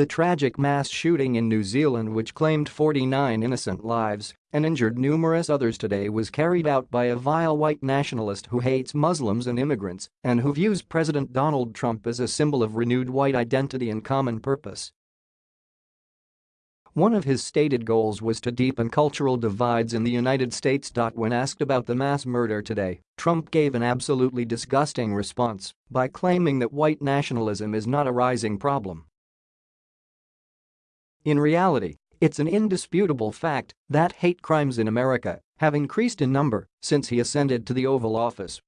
The tragic mass shooting in New Zealand which claimed 49 innocent lives and injured numerous others today was carried out by a vile white nationalist who hates Muslims and immigrants and who views President Donald Trump as a symbol of renewed white identity and common purpose. One of his stated goals was to deepen cultural divides in the United States. When asked about the mass murder today, Trump gave an absolutely disgusting response by claiming that white nationalism is not a rising problem. In reality, it's an indisputable fact that hate crimes in America have increased in number since he ascended to the Oval Office.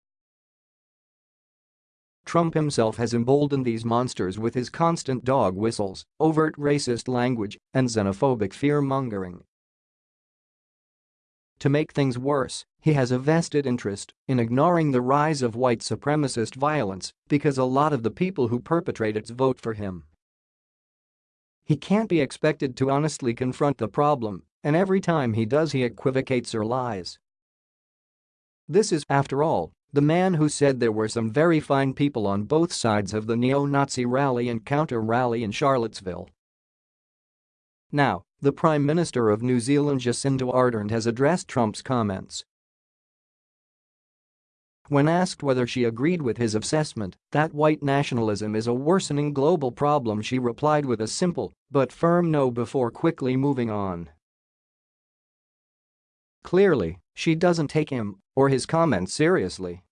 Trump himself has emboldened these monsters with his constant dog whistles, overt racist language, and xenophobic fear-mongering. To make things worse, he has a vested interest in ignoring the rise of white supremacist violence because a lot of the people who perpetrate it vote for him. He can't be expected to honestly confront the problem, and every time he does he equivocates or lies. This is, after all, the man who said there were some very fine people on both sides of the neo-Nazi rally and counter-rally in Charlottesville. Now, the Prime Minister of New Zealand Jacinda Ardern has addressed Trump's comments when asked whether she agreed with his assessment that white nationalism is a worsening global problem she replied with a simple but firm no before quickly moving on. Clearly, she doesn't take him or his comments seriously.